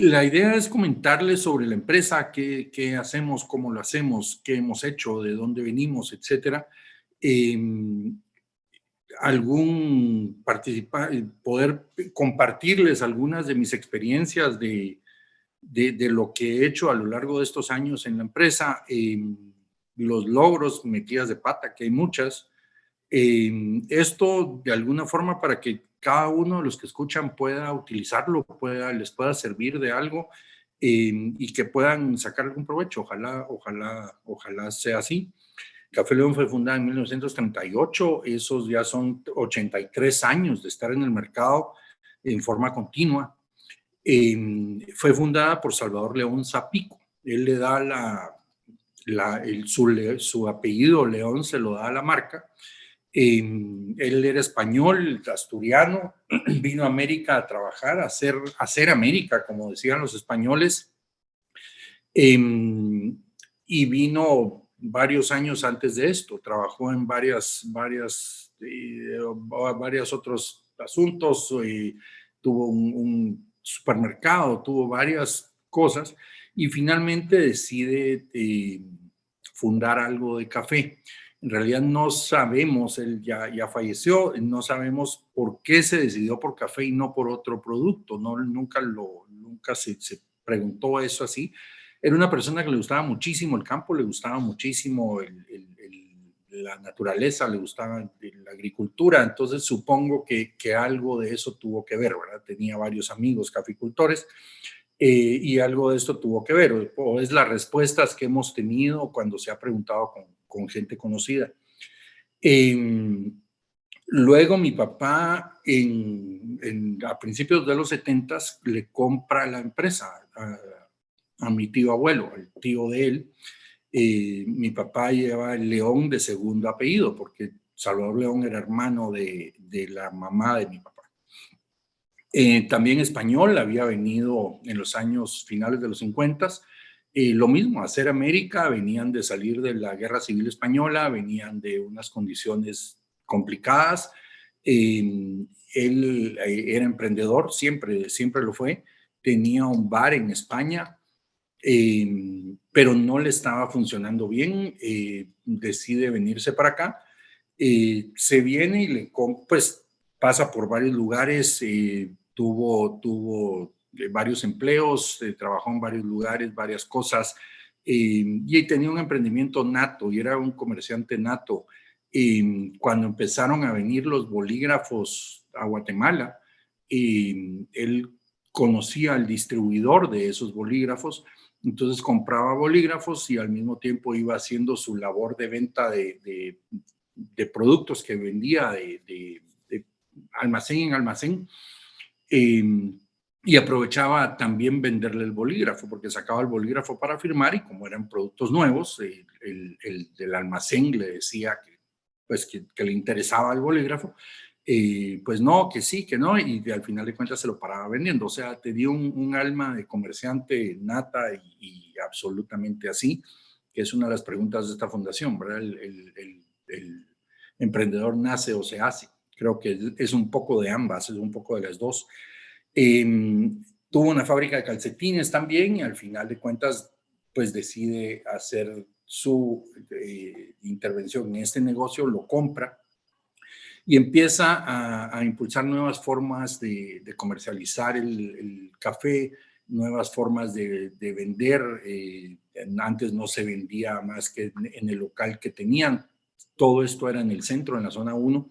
la idea es comentarles sobre la empresa, qué, hacemos, cómo lo hacemos, qué hemos hecho, de dónde venimos, etcétera. Eh, algún participar, poder compartirles algunas de mis experiencias de, de, lo que he hecho a lo largo de estos años en la empresa, eh, los logros, metidas de pata, que hay muchas. Eh, esto de alguna forma para que cada uno de los que escuchan pueda utilizarlo, pueda, les pueda servir de algo eh, y que puedan sacar algún provecho. Ojalá, ojalá, ojalá sea así. Café León fue fundada en 1938, esos ya son 83 años de estar en el mercado en forma continua. Em, fue fundada por Salvador León Zapico. Él le da la el, su, su, apellido León, se lo da a la marca. Em, él era español, asturiano, vino a América a trabajar, a hacer, a hacer América, como decían los españoles. Em, y vino varios años antes de esto, trabajó en varias, varias, eh, varios otros asuntos, y tuvo un supermercado, tuvo varias cosas y finalmente decide eh, fundar algo de café. En realidad no sabemos, él ya, ya falleció, no sabemos por qué se decidió por café y no por otro producto, no, nunca, lo, nunca se, se preguntó eso así. Era una persona que le gustaba muchísimo el campo, le gustaba muchísimo la naturaleza, le gustaba la agricultura, entonces supongo que, que, algo de eso tuvo que ver, ¿verdad? Tenía varios amigos caficultores eh, y algo de esto tuvo que ver, o es las respuestas que hemos tenido cuando se ha preguntado con, con gente conocida. Eh, luego mi papá, en, a principios de los 70 le compra la empresa a, mi tío abuelo, el tío de él, eh, mi papá lleva el León de segundo apellido, porque Salvador León era hermano de, de la mamá de mi papá. Eh, también español, había venido en los años finales de los 50, eh, lo mismo, hacer América, venían de salir de la guerra civil española, venían de unas condiciones complicadas. él era emprendedor, siempre, siempre lo fue. Tenía un bar en España, Em, pero no le estaba funcionando bien, eh, decide venirse para acá, eh, se viene y le, pues pasa por varios lugares, eh, tuvo, tuvo varios empleos, trabajó en varios lugares, varias cosas, em, y tenía un emprendimiento nato y era un comerciante nato. Em, cuando empezaron a venir los bolígrafos a Guatemala, él conocía al distribuidor de esos bolígrafos entonces compraba bolígrafos y al mismo tiempo iba haciendo su labor de venta de, productos que vendía de, almacén en almacén. Em, y aprovechaba también venderle el bolígrafo, porque sacaba el bolígrafo para firmar y como eran productos nuevos, el, del almacén le decía que, pues, que le interesaba el bolígrafo eh, pues no, que sí, que no, y al final de cuentas se lo paraba vendiendo. O sea, te dio un, alma de comerciante nata y, absolutamente así, que es una de las preguntas de esta fundación, ¿verdad? El, emprendedor nace o se hace. Creo que es un poco de ambas, es un poco de las dos. Em, tuvo una fábrica de calcetines también y al final de cuentas, pues decide hacer su eh, intervención en este negocio, lo compra y empieza a, impulsar nuevas formas de, comercializar el, café, nuevas formas de, vender. Eh, antes no se vendía más que en, el local que tenían. Todo esto era en el centro, en la zona 1.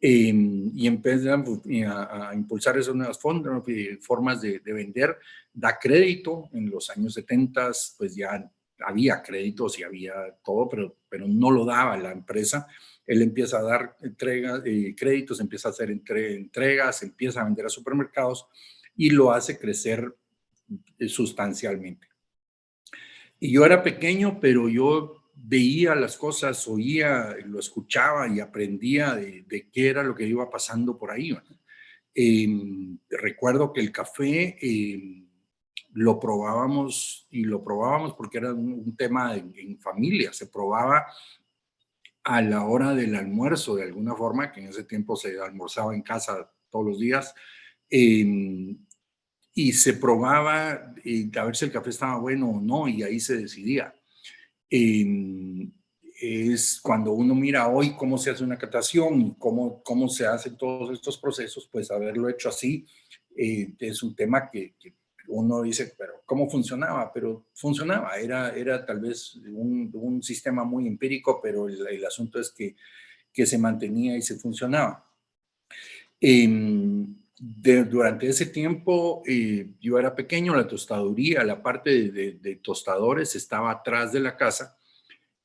Em, y empieza a, impulsar esas nuevas formas de, vender. Da crédito. En los años 70, pues ya había créditos y había todo, pero, pero no lo daba la empresa él empieza a dar entregas, eh, créditos, empieza a hacer entregas, empieza a vender a supermercados y lo hace crecer eh, sustancialmente. Y yo era pequeño, pero yo veía las cosas, oía, lo escuchaba y aprendía de, qué era lo que iba pasando por ahí. Em, recuerdo que el café em, lo probábamos y lo probábamos porque era un, tema en, familia, se probaba a la hora del almuerzo, de alguna forma, que en ese tiempo se almorzaba en casa todos los días, em, y se probaba y a ver si el café estaba bueno o no y ahí se decidía. Es cuando uno mira hoy cómo se hace una catación y cómo, cómo se hacen todos estos procesos, pues haberlo hecho así eh, es un tema que, uno dice, pero ¿cómo funcionaba? Pero funcionaba, era, era tal vez un, un sistema muy empírico, pero el, el asunto es que, que, se mantenía y se funcionaba. Durante ese tiempo eh, yo era pequeño, la tostaduría, la parte de, tostadores estaba atrás de la casa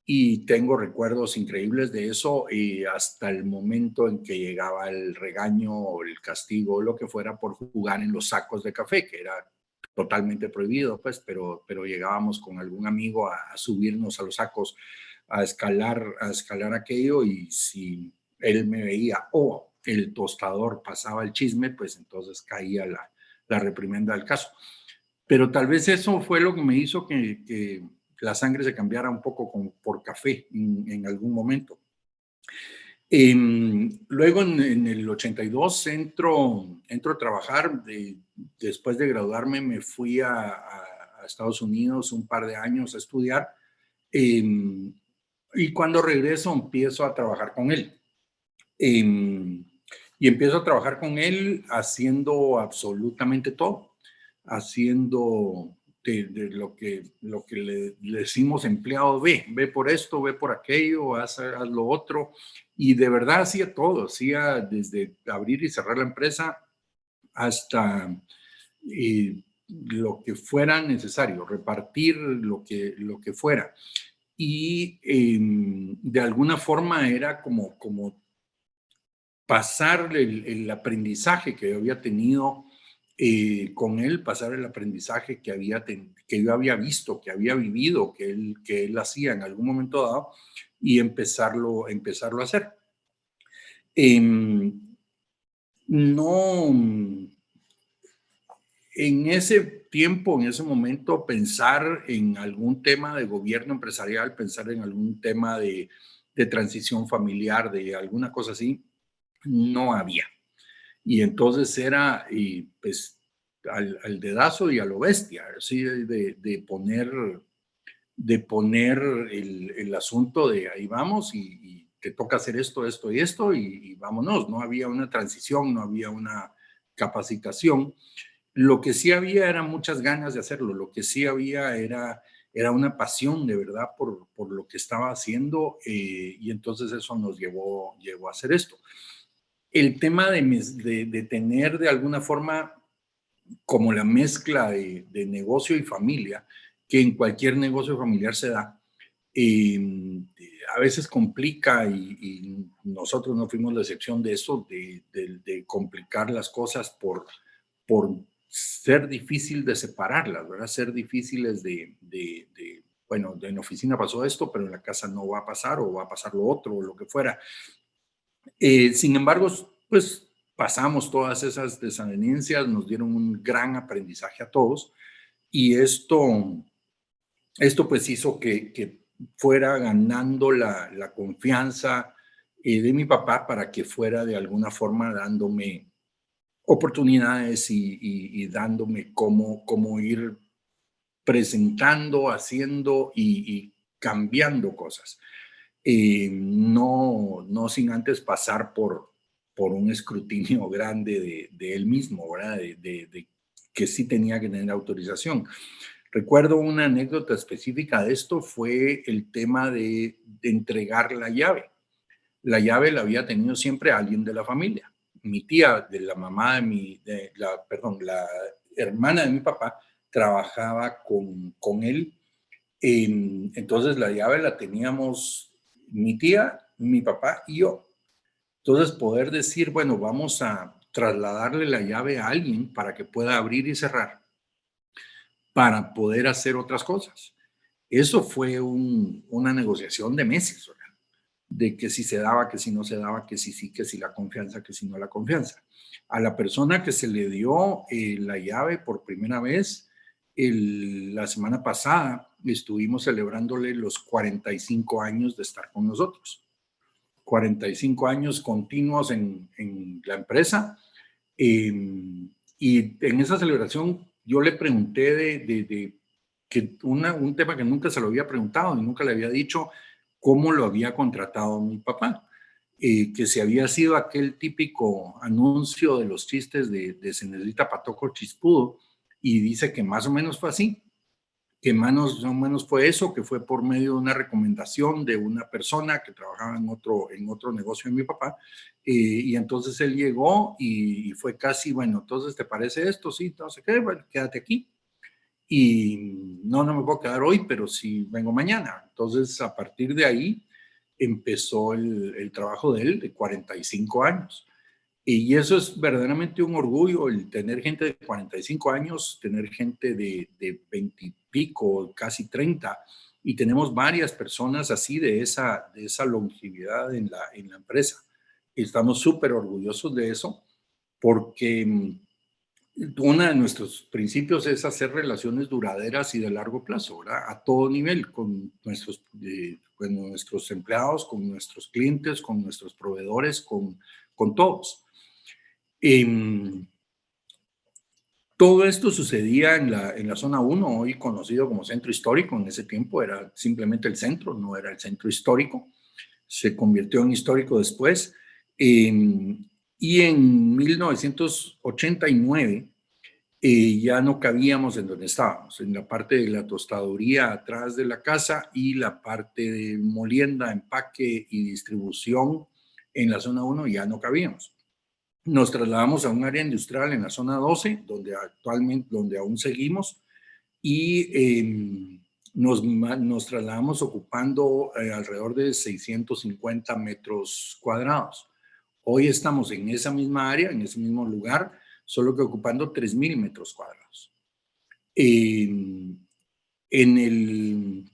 y tengo recuerdos increíbles de eso y hasta el momento en que llegaba el regaño o el castigo o lo que fuera por jugar en los sacos de café, que era totalmente prohibido, pues, pero, pero llegábamos con algún amigo a, subirnos a los sacos, a escalar, a escalar aquello y si él me veía, oh, el tostador pasaba el chisme, pues entonces caía la, la reprimenda del caso. Pero tal vez eso fue lo que me hizo que, la sangre se cambiara un poco por café en, algún momento. Em, luego en, el 82 entro, entro a trabajar, después de graduarme me fui a, Estados Unidos un par de años a estudiar em, y cuando regreso empiezo a trabajar con él. Em, y empiezo a trabajar con él haciendo absolutamente todo, haciendo de, lo, que, lo que le, decimos empleado, ve, ve por esto, ve por aquello, haz, lo otro. Y de verdad hacía todo, hacía desde abrir y cerrar la empresa hasta eh, lo que fuera necesario, repartir lo que, lo que fuera. Y em, de alguna forma era como, como pasar el, aprendizaje que yo había tenido eh, con él, pasar el aprendizaje que, había que yo había visto, que había vivido, que él, que él hacía en algún momento dado y empezarlo, empezarlo a hacer. Em, no, en ese tiempo, en ese momento, pensar en algún tema de gobierno empresarial, pensar en algún tema de, de transición familiar, de alguna cosa así, no había. Y entonces era y pues al, dedazo y a lo bestia, así de, poner, de poner el, asunto de ahí vamos y, te toca hacer esto, esto y esto y, vámonos. No había una transición, no había una capacitación. Lo que sí había era muchas ganas de hacerlo, lo que sí había era, era una pasión de verdad por, por lo que estaba haciendo eh, y entonces eso nos llevó, llevó a hacer esto el tema de, tener de alguna forma como la mezcla de, negocio y familia, que en cualquier negocio familiar se da, em, a veces complica y, nosotros no fuimos la excepción de eso, de, complicar las cosas por, por ser difícil de separarlas, ¿verdad? Ser difíciles de, bueno, en oficina pasó esto, pero en la casa no va a pasar o va a pasar lo otro o lo que fuera. Eh, pues pasamos todas esas desavenencias, nos dieron un gran aprendizaje a todos y esto, esto pues hizo que, fuera ganando la, confianza eh, de mi papá para que fuera de alguna forma dándome oportunidades y, dándome cómo, cómo ir presentando, haciendo y, cambiando cosas. Eh, no, no sin antes pasar por, por un escrutinio grande de, él mismo, ¿verdad? De, que sí tenía que tener autorización. Recuerdo una anécdota específica de esto, fue el tema de, entregar la llave. La llave la había tenido siempre alguien de la familia. Mi tía, de la mamá de mi, de la, perdón, la hermana de mi papá, trabajaba con, con él. entonces la llave la teníamos mi tía, mi papá y yo. Entonces, poder decir, bueno, vamos a trasladarle la llave a alguien para que pueda abrir y cerrar, para poder hacer otras cosas. Eso fue una negociación de meses, ¿verdad? de que si se daba, que si no se daba, que si sí, que si la confianza, que si no la confianza. A la persona que se le dio eh, la llave por primera vez, la semana pasada estuvimos celebrándole los 45 años de estar con nosotros. 45 años continuos en, la empresa em, Y en esa celebración yo le pregunté de, de, que un tema que nunca se lo había preguntado y nunca le había dicho cómo lo había contratado mi papá. Eh, que se había sido aquel típico anuncio de los chistes de, de se necesita patoco chispudo, y dice que más o menos fue así, que más o menos fue eso, que fue por medio de una recomendación de una persona que trabajaba en otro, en otro negocio de mi papá, eh, y entonces él llegó y, fue casi, bueno, entonces, ¿te parece esto? Sí, entonces, ¿qué? Bueno, quédate aquí. Y no, no me puedo quedar hoy, pero sí vengo mañana. Entonces, a partir de ahí empezó el, el trabajo de él de 45 años. Y eso es verdaderamente un orgullo, el tener gente de 45 años, tener gente de, de 20 y pico, casi 30, y tenemos varias personas así de esa, de esa longevidad en la, en la empresa. Estamos súper orgullosos de eso porque mm, uno de nuestros principios es hacer relaciones duraderas y de largo plazo, ¿verdad? A todo nivel, con nuestros, eh, con nuestros empleados, con nuestros clientes, con nuestros proveedores, con, con todos. Em, todo esto sucedía en la, zona 1, hoy conocido como centro histórico. En ese tiempo era simplemente el centro, no era el centro histórico. Se convirtió en histórico después. Em, y en 1989 eh, ya no cabíamos en donde estábamos, en la parte de la tostaduría atrás de la casa y la parte de molienda, empaque y distribución en la zona 1 ya no cabíamos nos trasladamos a un área industrial en la zona 12, donde actualmente, donde aún seguimos, y em, nos, nos, trasladamos ocupando eh, alrededor de 650 metros cuadrados. Hoy estamos en esa misma área, en ese mismo lugar, solo que ocupando 3.000 metros cuadrados. Em, en el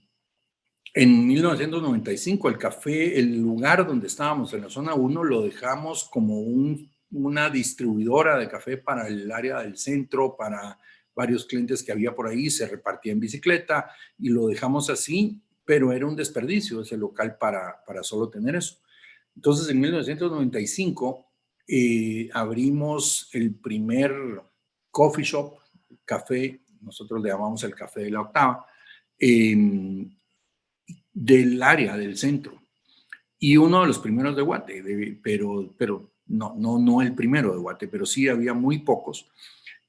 en 1995 el café, el lugar donde estábamos en la zona 1 lo dejamos como un una distribuidora de café para el área del centro, para varios clientes que había por ahí, se repartía en bicicleta y lo dejamos así, pero era un desperdicio ese local para, para solo tener eso. Entonces, en 1995 eh, abrimos el primer coffee shop, café, nosotros le llamamos el café de la octava, del área del centro. Y uno de los primeros de Guate, pero no, no, no el primero de Guate, pero sí había muy pocos.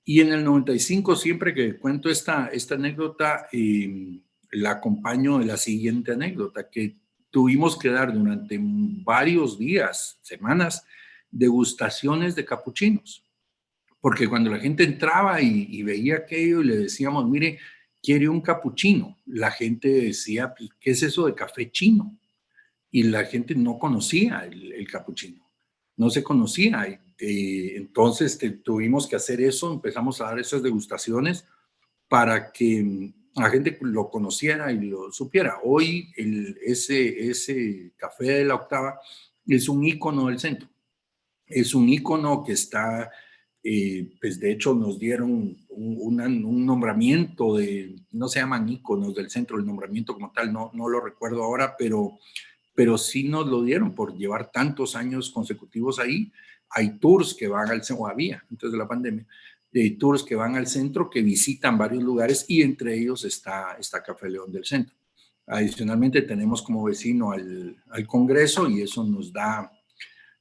Y en el 95, siempre que cuento esta, esta anécdota, em, la acompaño de la siguiente anécdota, que tuvimos que dar durante varios días, semanas, degustaciones de capuchinos. Porque cuando la gente entraba y, veía aquello y le decíamos, mire, quiere un capuchino, la gente decía, ¿qué es eso de café chino? Y la gente no conocía el capuchino no se conocía. Eh, entonces tuvimos que hacer eso, empezamos a dar esas degustaciones para que mm, la gente lo conociera y lo supiera. Hoy el, ese, ese café de la octava es un icono del centro. Es un icono que está, eh, pues de hecho nos dieron un, nombramiento de, no se llaman iconos del centro, el nombramiento como tal, no, no lo recuerdo ahora, pero pero sí nos lo dieron por llevar tantos años consecutivos ahí. Hay tours que van al centro, había antes de la pandemia, de tours que van al centro, que visitan varios lugares y entre ellos está, está Café León del Centro. Adicionalmente tenemos como vecino al, al Congreso y eso nos da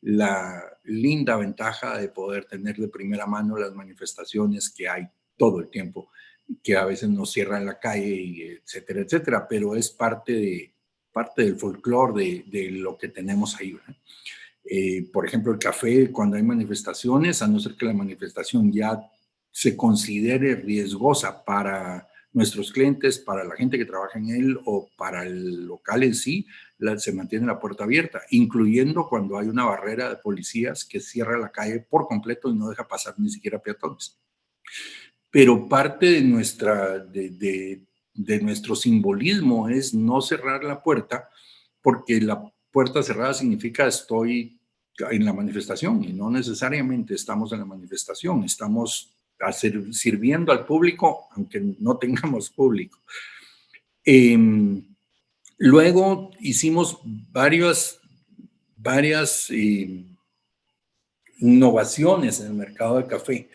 la linda ventaja de poder tener de primera mano las manifestaciones que hay todo el tiempo, que a veces nos cierran la calle, etcétera, etcétera, pero es parte de, parte del folclore de, lo que tenemos ahí. Eh, por ejemplo, el café, cuando hay manifestaciones, a no ser que la manifestación ya se considere riesgosa para nuestros clientes, para la gente que trabaja en él o para el local en sí, se mantiene la puerta abierta, incluyendo cuando hay una barrera de policías que cierra la calle por completo y no deja pasar ni siquiera peatones. Pero parte de nuestra, de, de nuestro simbolismo es no cerrar la puerta, porque la puerta cerrada significa estoy en la manifestación y no necesariamente estamos en la manifestación, estamos sirviendo al público aunque no tengamos público. Em, luego hicimos varias, varias em, innovaciones en el mercado de café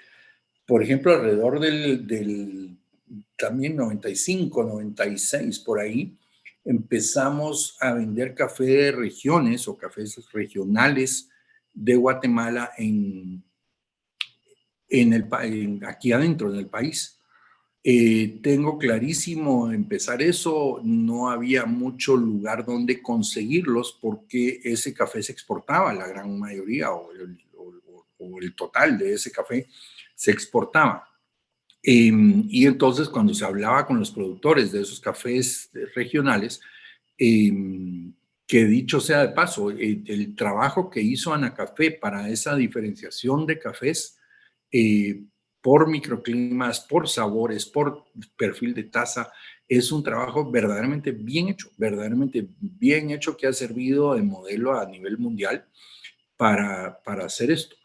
por ejemplo, alrededor del, del también 95, 96, por ahí, empezamos a vender café de regiones o cafés regionales de Guatemala en, en el, aquí adentro del país. Eh, tengo clarísimo empezar eso, no había mucho lugar donde conseguirlos porque ese café se exportaba, la gran mayoría el, o el total de ese café se exportaba. Em, y entonces cuando se hablaba con los productores de esos cafés regionales, em, que dicho sea de paso, el, trabajo que hizo Ana Café para esa diferenciación de cafés eh, por microclimas, por sabores, por perfil de taza, es un trabajo verdaderamente bien hecho, verdaderamente bien hecho que ha servido de modelo a nivel mundial para, para hacer esto.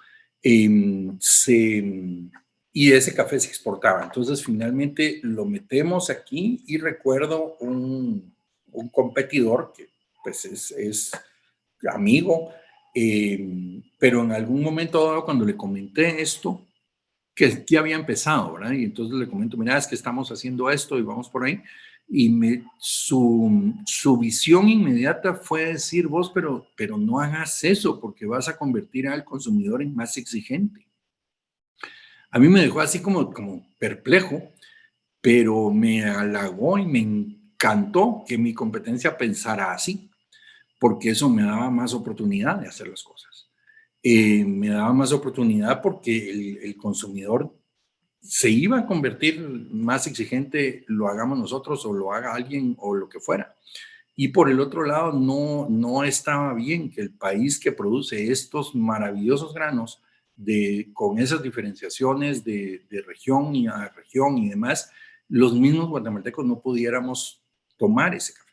Em, se, y ese café se exportaba. Entonces, finalmente lo metemos aquí y recuerdo un, un competidor que pues es, es amigo, em, pero en algún momento dado cuando le comenté esto, que ya había empezado, ¿verdad? Y entonces le comento, mira, es que estamos haciendo esto y vamos por ahí. Y me, su, su visión inmediata fue decir, vos, pero, pero no hagas eso porque vas a convertir al consumidor en más exigente. A mí me dejó así como, como perplejo, pero me halagó y me encantó que mi competencia pensara así, porque eso me daba más oportunidad de hacer las cosas. Eh, me daba más oportunidad porque el, el, consumidor se iba a convertir más exigente, lo hagamos nosotros o lo haga alguien o lo que fuera. Y por el otro lado, no, no estaba bien que el país que produce estos maravillosos granos de, con esas diferenciaciones de, región y a región y demás, los mismos guatemaltecos no pudiéramos tomar ese café.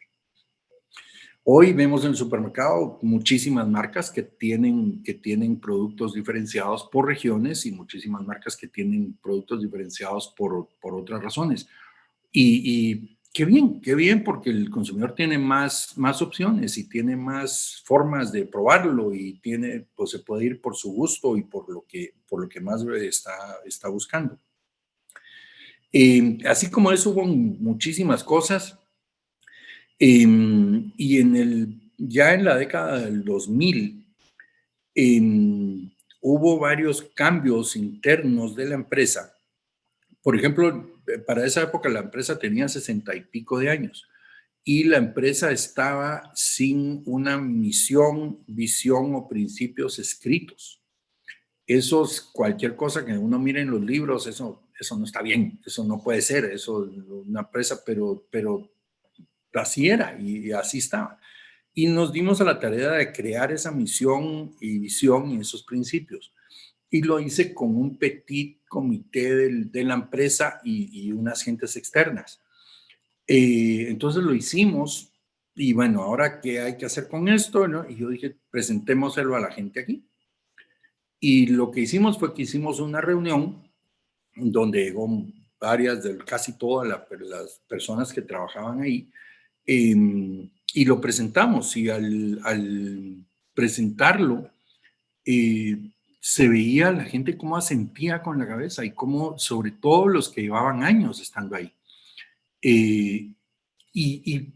Hoy vemos en el supermercado muchísimas marcas que tienen, que tienen productos diferenciados por regiones y muchísimas marcas que tienen productos diferenciados por, por otras razones. Y, Qué bien, qué bien, porque el consumidor tiene más, más opciones y tiene más formas de probarlo y tiene, pues se puede ir por su gusto y por lo que, por lo que más está, está buscando. Eh, así como eso hubo muchísimas cosas em, y en el, ya en la década del 2000 em, hubo varios cambios internos de la empresa. Por ejemplo, para esa época la empresa tenía sesenta y pico de años y la empresa estaba sin una misión, visión o principios escritos. Eso es cualquier cosa que uno mire en los libros, eso, eso no está bien, eso no puede ser, eso una empresa, pero, pero así era y, así estaba. Y nos dimos a la tarea de crear esa misión y visión y esos principios y lo hice con un petit comité de la empresa y, unas gentes externas. Eh, entonces lo hicimos y bueno, ahora qué hay que hacer con esto, ¿no? Y yo dije, presentémoselo a la gente aquí. Y lo que hicimos fue que hicimos una reunión donde llegó varias, de, casi todas las personas que trabajaban ahí, em, y lo presentamos. Y al, al presentarlo, eh, se veía la gente cómo asentía con la cabeza y cómo, sobre todo los que llevaban años estando ahí. Eh, y,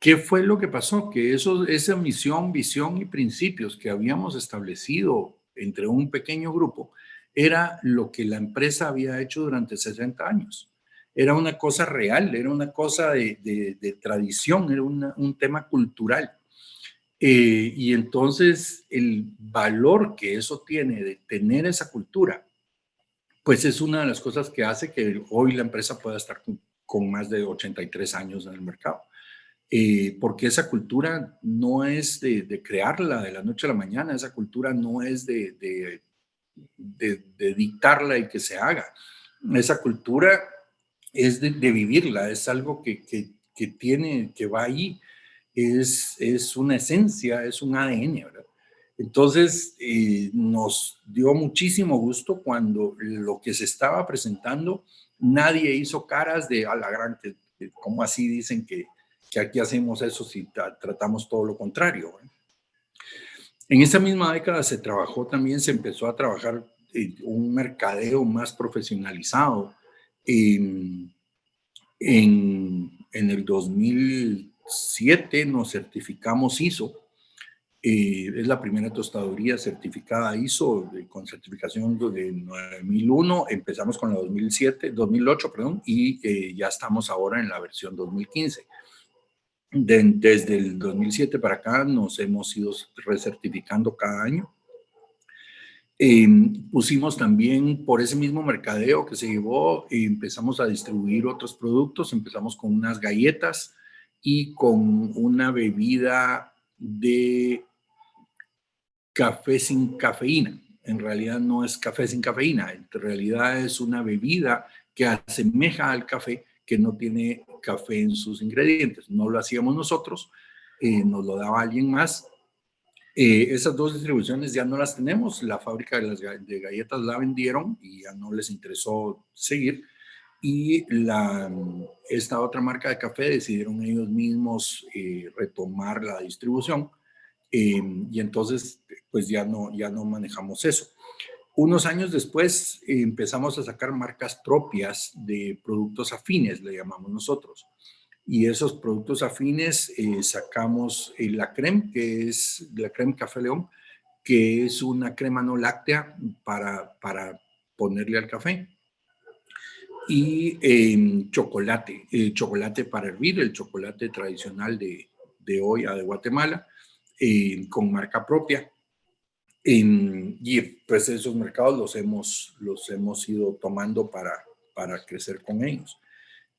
qué fue lo que pasó? Que eso, esa misión, visión y principios que habíamos establecido entre un pequeño grupo era lo que la empresa había hecho durante 60 años. Era una cosa real, era una cosa de, tradición, era un tema cultural. Eh, y entonces el valor que eso tiene de tener esa cultura, pues es una de las cosas que hace que hoy la empresa pueda estar con, más de 83 años en el mercado. Eh, porque esa cultura no es de, crearla de la noche a la mañana, esa cultura no es de, dictarla y que se haga. Esa cultura es de, vivirla, es algo que, que, que, tiene, que va ahí es, es una esencia, es un ADN, ¿verdad? Entonces, eh, nos dio muchísimo gusto cuando lo que se estaba presentando, nadie hizo caras de a la gran, como así dicen que, que aquí hacemos eso si tratamos todo lo contrario. En esa misma década se trabajó también, se empezó a trabajar eh, un mercadeo más profesionalizado. En, en, el 2007 nos certificamos ISO eh, es la primera tostaduría certificada ISO con certificación de 9001. Empezamos con la 2007, 2008, perdón, y eh, ya estamos ahora en la versión 2015. desde el 2007 para acá nos hemos ido recertificando cada año. Em, pusimos también por ese mismo mercadeo que se llevó, empezamos a distribuir otros productos, empezamos con unas galletas y con una bebida de café sin cafeína. En realidad no es café sin cafeína, en realidad es una bebida que asemeja al café que no tiene café en sus ingredientes. No lo hacíamos nosotros, eh, nos lo daba alguien más. Eh, esas dos distribuciones ya no las tenemos. La fábrica de, las, de galletas la vendieron y ya no les interesó seguir. Y la, esta otra marca de café decidieron ellos mismos eh, retomar la distribución Em, y entonces, pues ya no, ya no manejamos eso. Unos años después empezamos a sacar marcas propias de productos afines, le llamamos nosotros. Y esos productos afines eh, sacamos eh, la creme, que es la creme Café León, que es una crema no láctea para, para ponerle al café. Y em, chocolate, el chocolate para hervir, el chocolate tradicional de, de hoy a de Guatemala eh, con marca propia. y pues esos mercados los hemos, los hemos ido tomando para, para crecer con ellos.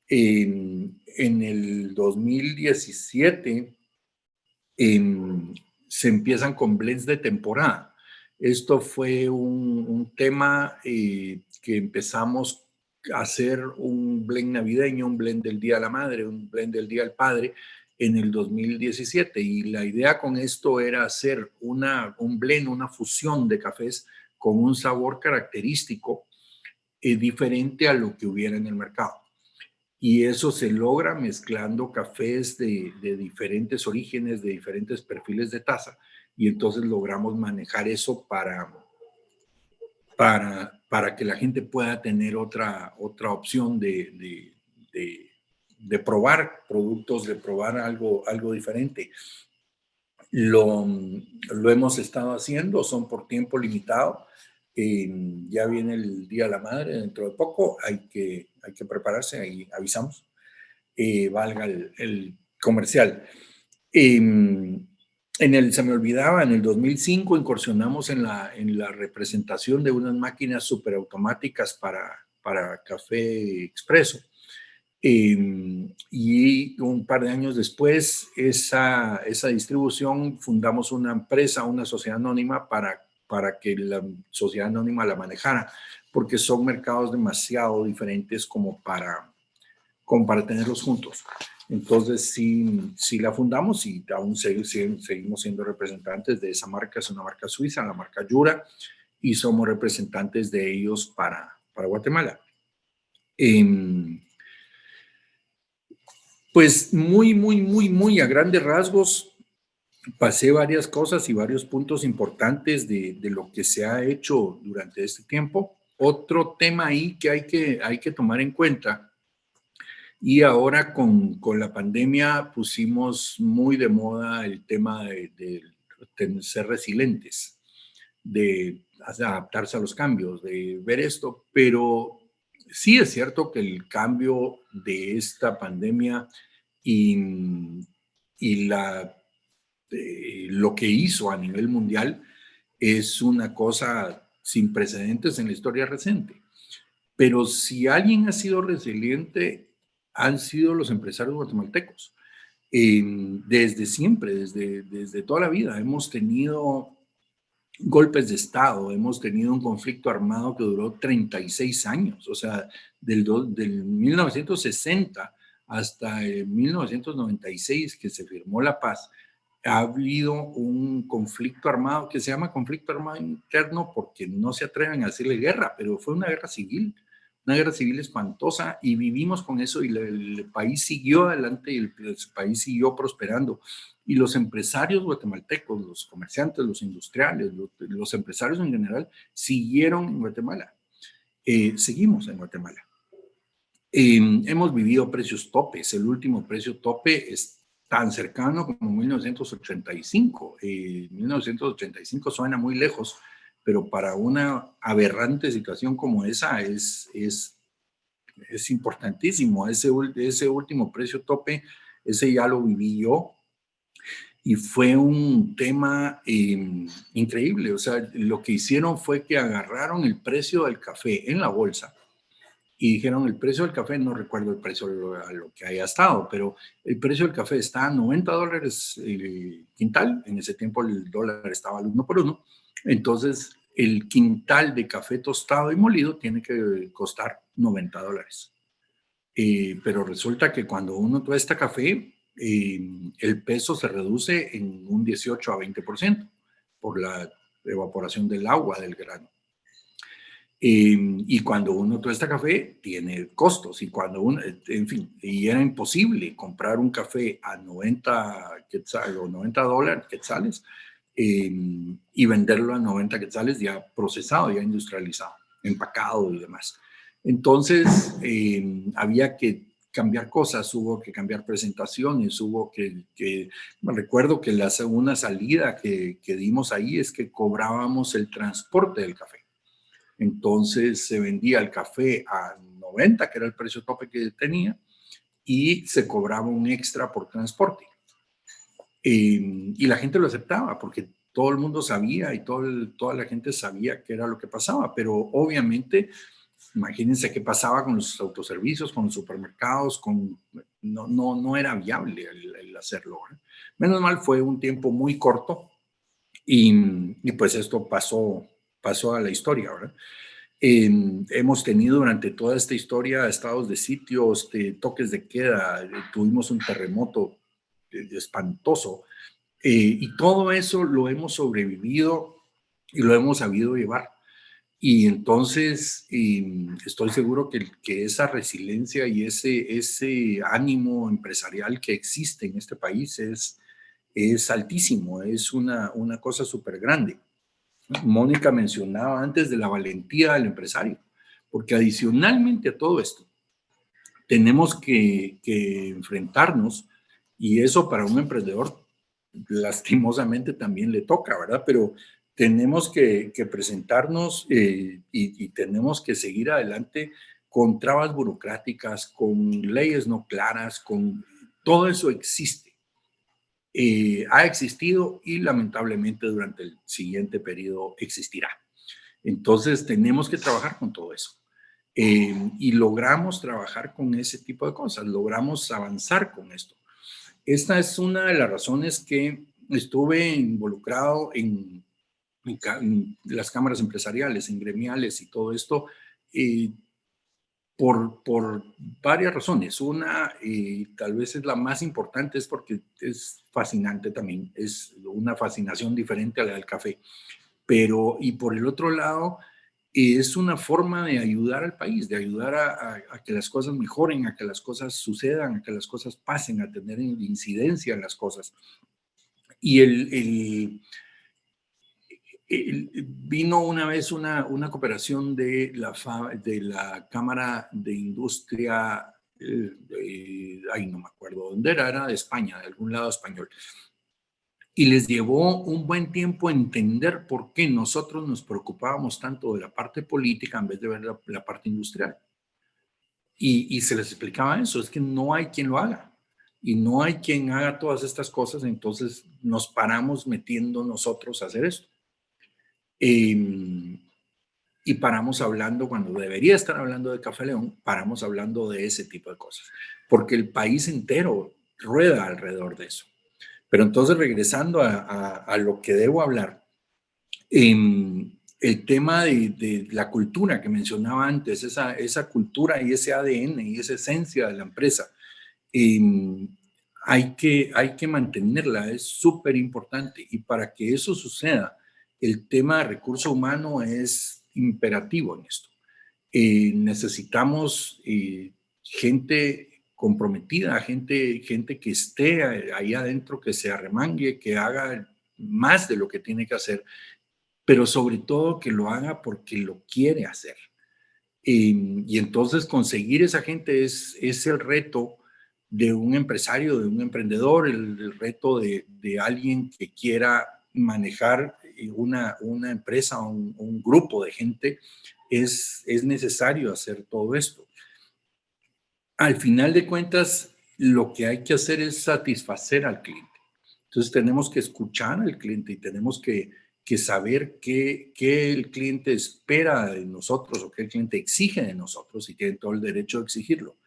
En, en el 2017 se empiezan con blends de temporada. Esto fue un, un tema eh, que empezamos hacer un blend navideño, un blend del Día de la Madre, un blend del Día del Padre, en el 2017 y la idea con esto era hacer una, un blend, una fusión de cafés con un sabor característico eh, diferente a lo que hubiera en el mercado. Y eso se logra mezclando cafés de, de diferentes orígenes, de diferentes perfiles de taza, y entonces logramos manejar eso para, para, para que la gente pueda tener otra, otra opción de, de probar productos, de probar algo, algo diferente. Lo, lo hemos estado haciendo, son por tiempo limitado. ya viene el Día de la Madre dentro de poco, hay que, hay que prepararse, ahí avisamos, eh, valga el, comercial. En el, se me olvidaba, en el 2005 incursionamos en la, en la representación de unas máquinas superautomáticas para, para café expreso. Em, y un par de años después, esa, esa distribución, fundamos una empresa, una sociedad anónima para, para que la sociedad anónima la manejara, porque son mercados demasiado diferentes como para, como para tenerlos juntos. Entonces, sí, sí la fundamos y aún seguimos siendo representantes de esa marca, es una marca suiza, la marca Yura, y somos representantes de ellos para, para Guatemala. Eh, pues muy, muy, muy, muy a grandes rasgos pasé varias cosas y varios puntos importantes de, lo que se ha hecho durante este tiempo. Otro tema ahí que hay que, hay que tomar en cuenta, y ahora con, la pandemia pusimos muy de moda el tema de, de ser resilientes, de adaptarse a los cambios, de ver esto, pero sí es cierto que el cambio de esta pandemia y, y la, eh, lo que hizo a nivel mundial es una cosa sin precedentes en la historia reciente. Pero si alguien ha sido resiliente, han sido los empresarios guatemaltecos. desde siempre, desde, desde toda la vida, hemos tenido golpes de Estado, hemos tenido un conflicto armado que duró 36 años, o sea, del, del 1960 hasta 1996 que se firmó la paz, ha habido un conflicto armado que se llama conflicto armado interno porque no se atreven a hacerle guerra, pero fue una guerra civil, una guerra civil espantosa y vivimos con eso y el, país siguió adelante y el, país siguió prosperando. Y los empresarios guatemaltecos, los comerciantes, los industriales, los, empresarios en general, siguieron en Guatemala. Eh, seguimos en Guatemala. Em, hemos vivido precios topes. El último precio tope es tan cercano como 1985. 1985 eh, suena muy lejos, pero para una aberrante situación como esa es, es, es importantísimo. Ese, ese último precio tope, ese ya lo viví yo y fue un tema em, increíble. O sea, lo que hicieron fue que agarraron el precio del café en la bolsa y dijeron el precio del café, no recuerdo el precio a lo que haya estado, pero el precio del café está a 90 dólares el quintal, en ese tiempo el dólar estaba al uno por uno, entonces el quintal de café tostado y molido tiene que costar 90 dólares. Eh, pero resulta que cuando uno tuesta café, eh, el peso se reduce en un 18 a 20% por la evaporación del agua del grano. Em, y cuando uno tuesta café, tiene costos. Y cuando uno, en fin, y era imposible comprar un café a 90 quetzales o 90 dólares quetzales em, y venderlo a 90 quetzales ya procesado, ya industrializado, empacado y demás. Entonces, em, había que cambiar cosas, hubo que cambiar presentaciones, hubo que, que me recuerdo que la segunda salida que, que dimos ahí es que cobrábamos el transporte del café. Entonces se vendía el café a 90, que era el precio tope que tenía, y se cobraba un extra por transporte. Em, y la gente lo aceptaba porque todo el mundo sabía y todo toda la gente sabía qué era lo que pasaba, pero obviamente, imagínense qué pasaba con los autoservicios, con los supermercados, con, no, no, no era viable el, hacerlo. Menos mal fue un tiempo muy corto y, y pues esto pasó pasó a la historia, ¿verdad? hemos tenido durante toda esta historia estados de sitios, de toques de queda, eh, tuvimos un terremoto eh, espantoso eh, y todo eso lo hemos sobrevivido y lo hemos sabido llevar. Y entonces estoy seguro que, que, esa resiliencia y ese, ese ánimo empresarial que existe en este país es, es altísimo, es una, una cosa súper grande. Mónica mencionaba antes de la valentía del empresario, porque adicionalmente a todo esto, tenemos que, enfrentarnos, y eso para un emprendedor lastimosamente también le toca, ¿verdad? Pero tenemos que, presentarnos eh, y, tenemos que seguir adelante con trabas burocráticas, con leyes no claras, con todo eso existe. Eh, ha existido y lamentablemente durante el siguiente periodo existirá. Entonces tenemos que trabajar con todo eso. Eh, y logramos trabajar con ese tipo de cosas, logramos avanzar con esto. Esta es una de las razones que estuve involucrado en, las cámaras empresariales, en gremiales y todo esto, eh, por, varias razones. Una, y tal vez es la más importante, es porque es fascinante también, es una fascinación diferente a la del café. Pero, y por el otro lado, es una forma de ayudar al país, de ayudar a, que las cosas mejoren, a que las cosas sucedan, a que las cosas pasen, a tener incidencia en las cosas. Y el vino una vez una, una cooperación de la, de la Cámara de Industria, eh, ay no me acuerdo dónde era, era de España, de algún lado español. Y les llevó un buen tiempo entender por qué nosotros nos preocupábamos tanto de la parte política en vez de ver la, parte industrial. Y, se les explicaba eso, es que no hay quien lo haga y no hay quien haga todas estas cosas, entonces nos paramos metiendo nosotros a hacer esto. Em, y paramos hablando, cuando debería estar hablando de Café León, paramos hablando de ese tipo de cosas, porque el país entero rueda alrededor de eso. Pero entonces, regresando a, lo que debo hablar, em, el tema de, la cultura que mencionaba antes, esa, esa cultura y ese ADN y esa esencia de la empresa, em, hay, que, hay que mantenerla, es súper importante. Y para que eso suceda, el tema de recurso humano es imperativo en esto. Eh, necesitamos eh, gente comprometida, gente, gente que esté ahí adentro, que se arremangue, que haga más de lo que tiene que hacer, pero sobre todo que lo haga porque lo quiere hacer. y entonces conseguir esa gente es, es el reto de un empresario, de un emprendedor, el, reto de, de, alguien que quiera manejar una, una empresa un, un, grupo de gente, es, es necesario hacer todo esto. Al final de cuentas, lo que hay que hacer es satisfacer al cliente. Entonces tenemos que escuchar al cliente y tenemos que, que saber qué, qué, el cliente espera de nosotros o qué el cliente exige de nosotros y tiene todo el derecho de exigirlo.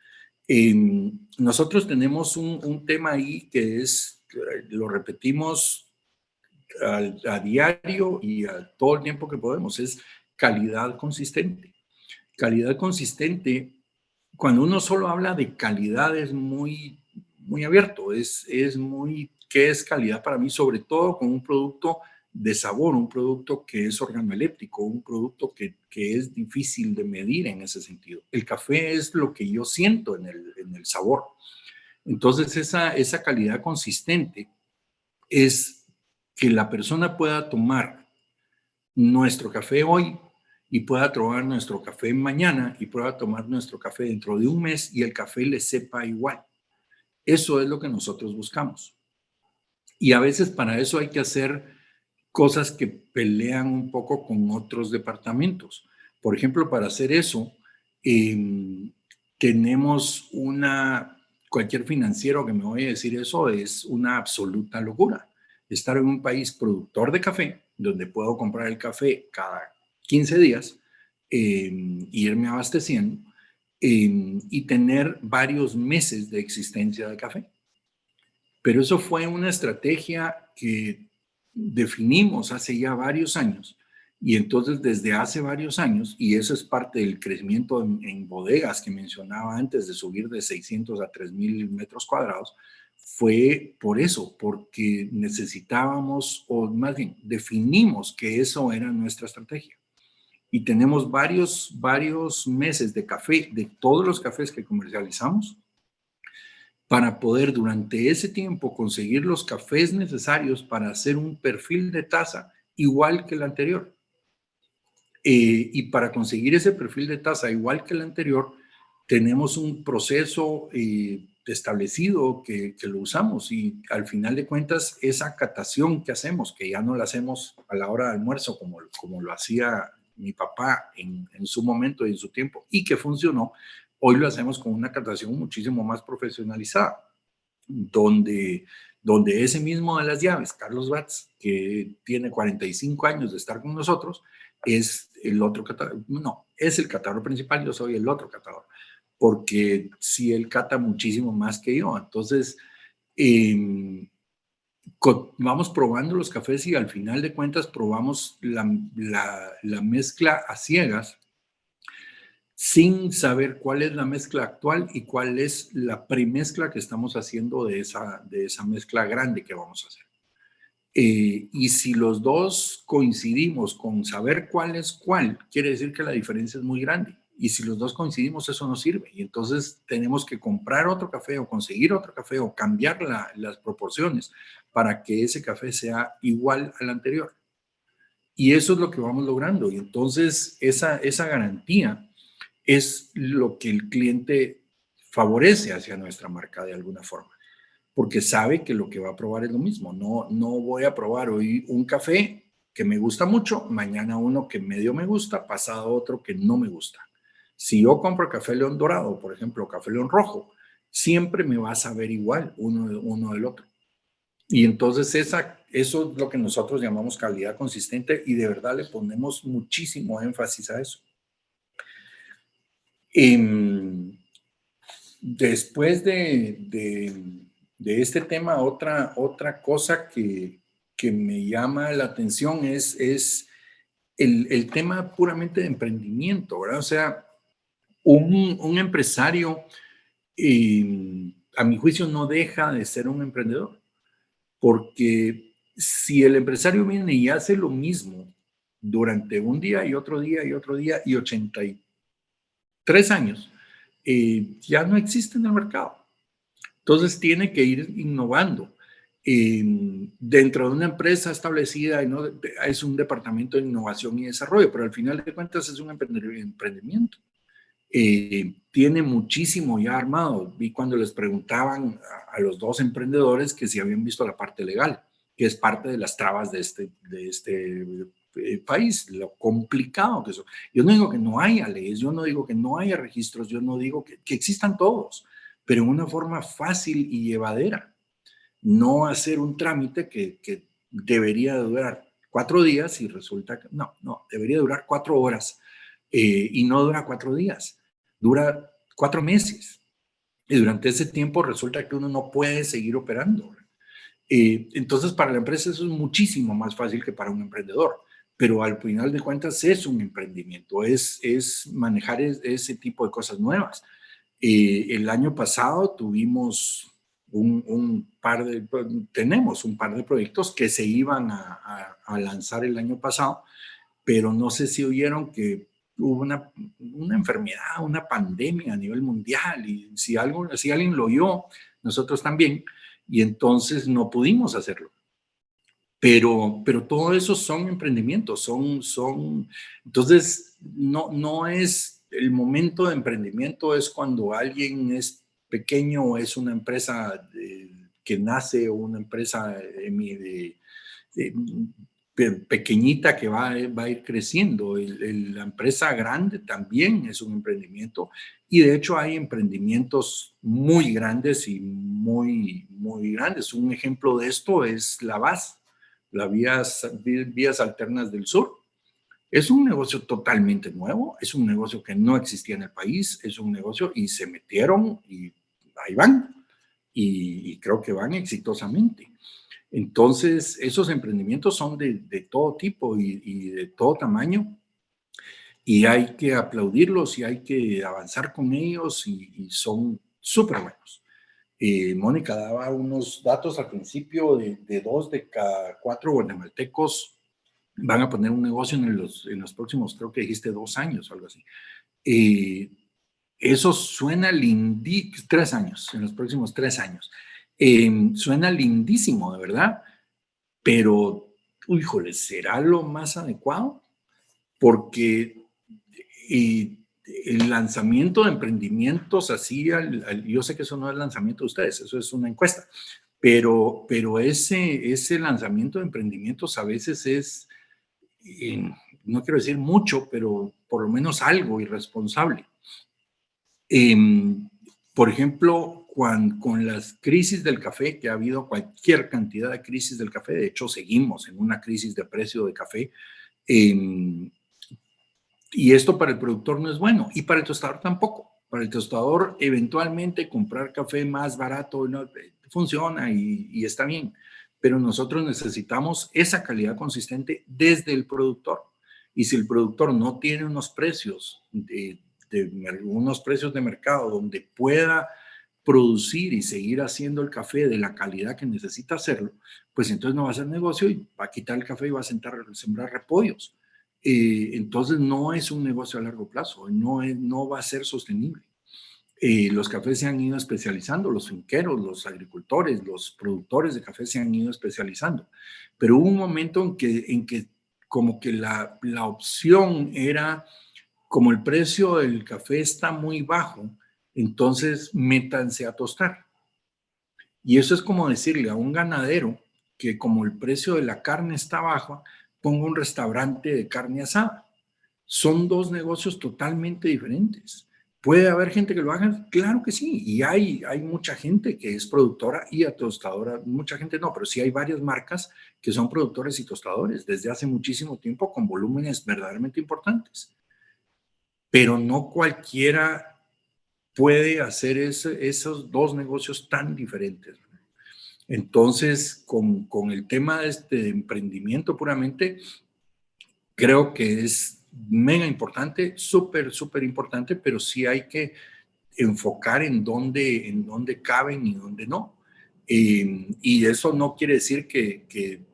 nosotros tenemos un, un, tema ahí que es, lo repetimos a, diario y a todo el tiempo que podemos, es calidad consistente. Calidad consistente, cuando uno solo habla de calidad es muy, muy abierto, es, es muy, ¿qué es calidad para mí? Sobre todo con un producto de sabor, un producto que es organoléptico, un producto que, que, es difícil de medir en ese sentido. El café es lo que yo siento en el, en el sabor. Entonces, esa, esa calidad consistente es que la persona pueda tomar nuestro café hoy y pueda tomar nuestro café mañana y pueda tomar nuestro café dentro de un mes y el café le sepa igual. Eso es lo que nosotros buscamos. Y a veces para eso hay que hacer cosas que pelean un poco con otros departamentos. Por ejemplo, para hacer eso, em, tenemos una, cualquier financiero que me voy a decir eso es una absoluta locura estar en un país productor de café, donde puedo comprar el café cada 15 días, eh, irme abasteciendo em, y tener varios meses de existencia de café. Pero eso fue una estrategia que definimos hace ya varios años y entonces desde hace varios años, y eso es parte del crecimiento en, en bodegas que mencionaba antes de subir de 600 a 3000 metros cuadrados, fue por eso, porque necesitábamos, o más bien, definimos que eso era nuestra estrategia. Y tenemos varios, varios meses de café, de todos los cafés que comercializamos, para poder durante ese tiempo conseguir los cafés necesarios para hacer un perfil de taza igual que el anterior. Eh, y para conseguir ese perfil de taza igual que el anterior, tenemos un proceso eh, establecido que, lo usamos y al final de cuentas esa catación que hacemos, que ya no la hacemos a la hora de almuerzo como, como lo hacía mi papá en, su momento y en su tiempo y que funcionó, hoy lo hacemos con una catación muchísimo más profesionalizada, donde, donde ese mismo de las llaves, Carlos Batz, que tiene 45 años de estar con nosotros, es el otro catador, no, es el catador principal, yo soy el otro catador porque si él cata muchísimo más que yo. Entonces, em, vamos probando los cafés y al final de cuentas probamos la, mezcla a ciegas sin saber cuál es la mezcla actual y cuál es la premezcla que estamos haciendo de esa, de esa mezcla grande que vamos a hacer. Eh, y si los dos coincidimos con saber cuál es cuál, quiere decir que la diferencia es muy grande. Y si los dos coincidimos, eso no sirve. Y entonces tenemos que comprar otro café o conseguir otro café o cambiar las proporciones para que ese café sea igual al anterior. Y eso es lo que vamos logrando. Y entonces esa, esa garantía es lo que el cliente favorece hacia nuestra marca de alguna forma. Porque sabe que lo que va a probar es lo mismo. No, no voy a probar hoy un café que me gusta mucho, mañana uno que medio me gusta, pasado otro que no me gusta. Si yo compro café león dorado, por ejemplo, café león rojo, siempre me va a saber igual uno, uno del otro. Y entonces esa, eso es lo que nosotros llamamos calidad consistente y de verdad le ponemos muchísimo énfasis a eso. Em, después de, de, este tema, otra, otra cosa que, que, me llama la atención es, es el, el, tema puramente de emprendimiento, ¿verdad? O sea, un, empresario, eh, a mi juicio, no deja de ser un emprendedor, porque si el empresario viene y hace lo mismo durante un día y otro día y otro día y 80 tres años, eh, ya no existe en el mercado. Entonces tiene que ir innovando. dentro de una empresa establecida ¿no? es un departamento de innovación y desarrollo, pero al final de cuentas es un emprendimiento. Eh, tiene muchísimo ya armado. Vi cuando les preguntaban a, los dos emprendedores que si habían visto la parte legal, que es parte de las trabas de este, de este eh, país, lo complicado que es. Yo no digo que no haya leyes, yo no digo que no haya registros, yo no digo que, que existan todos, pero en una forma fácil y llevadera. No hacer un trámite que, que debería durar cuatro días y resulta que no, no, debería durar cuatro horas eh, y no dura cuatro días dura cuatro meses. Y durante ese tiempo resulta que uno no puede seguir operando. Eh, entonces, para la empresa eso es muchísimo más fácil que para un emprendedor. Pero al final de cuentas es un emprendimiento, es, es manejar ese tipo de cosas nuevas. Eh, el año pasado tuvimos un, par de, tenemos un par de proyectos que se iban a, a lanzar el año pasado, pero no sé si oyeron que hubo una, una, enfermedad, una pandemia a nivel mundial y si, algo, si alguien lo oyó, nosotros también, y entonces no pudimos hacerlo. Pero, pero todo eso son emprendimientos, son, son, entonces no, no es, el momento de emprendimiento es cuando alguien es pequeño es una empresa que nace o una empresa de, pequeñita que va, va a ir creciendo. la empresa grande también es un emprendimiento y de hecho hay emprendimientos muy grandes y muy, muy grandes. Un ejemplo de esto es la VAS, la vías, vías Alternas del Sur. Es un negocio totalmente nuevo, es un negocio que no existía en el país, es un negocio y se metieron y ahí van. y creo que van exitosamente. Entonces, esos emprendimientos son de, todo tipo y, de todo tamaño y hay que aplaudirlos y hay que avanzar con ellos y, son súper buenos. Eh, Mónica daba unos datos al principio de, dos de cada cuatro guatemaltecos van a poner un negocio en los, en los próximos, creo que dijiste dos años o algo así. Eh, eso suena lindí, tres años, en los próximos tres años. Em, suena lindísimo, de verdad, pero, híjole, ¿será lo más adecuado? Porque el lanzamiento de emprendimientos así, yo sé que eso no es lanzamiento de ustedes, eso es una encuesta, pero, pero ese, ese lanzamiento de emprendimientos a veces es, eh, no quiero decir mucho, pero por lo menos algo irresponsable. Em, por ejemplo, con las crisis del café, que ha habido cualquier cantidad de crisis del café, de hecho seguimos en una crisis de precio de café, em, y esto para el productor no es bueno, y para el tostador tampoco. Para el tostador, eventualmente comprar café más barato no, eh, funciona y, y está bien, pero nosotros necesitamos esa calidad consistente desde el productor. Y si el productor no tiene unos precios de, de unos precios de mercado donde pueda producir y seguir haciendo el café de la calidad que necesita hacerlo, pues entonces no va a hacer negocio y va a quitar el café y va a sentar, sembrar repollos. Eh, entonces no es un negocio a largo plazo, no, es, no va a ser sostenible. Eh, los cafés se han ido especializando, los finqueros, los agricultores, los productores de café se han ido especializando, pero hubo un momento en que, en que como que la, la opción era, como el precio del café está muy bajo, entonces métanse a tostar. Y eso es como decirle a un ganadero que como el precio de la carne está bajo, ponga un restaurante de carne asada. Son dos negocios totalmente diferentes. ¿Puede haber gente que lo haga? Claro que sí. Y hay, hay mucha gente que es productora y tostadora. Mucha gente no, pero sí hay varias marcas que son productores y tostadores desde hace muchísimo tiempo con volúmenes verdaderamente importantes. Pero no cualquiera puede hacer esos dos negocios tan diferentes. Entonces, con, con el tema de este emprendimiento puramente, creo que es mega importante, súper, súper importante, pero sí hay que enfocar en dónde, en dónde caben y dónde no. Eh, y eso no quiere decir que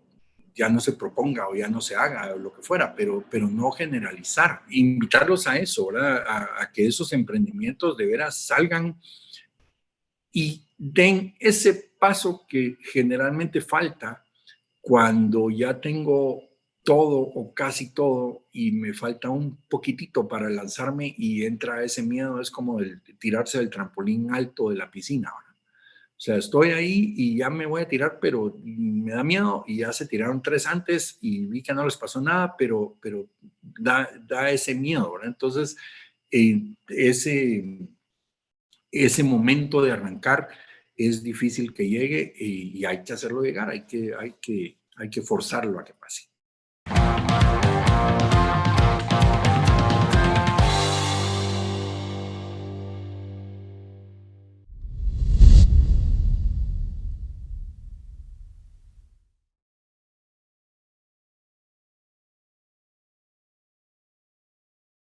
ya no se proponga o ya no se haga o lo que fuera, pero, pero no generalizar, invitarlos a eso. A, que esos emprendimientos de veras salgan y den ese paso que generalmente falta cuando ya tengo todo o casi todo y me falta un poquitito para lanzarme y entra ese miedo, es como tirarse del trampolín alto de la piscina. Sea, estoy ahí y ya me voy a tirar, pero me da miedo y ya se tiraron tres antes y vi que no les pasó nada, pero, pero da, da ese miedo, ¿verdad? Entonces, eh, ese, ese momento de arrancar es difícil que llegue y, y, hay que hacerlo llegar, hay que, hay, que, hay que forzarlo a que pase.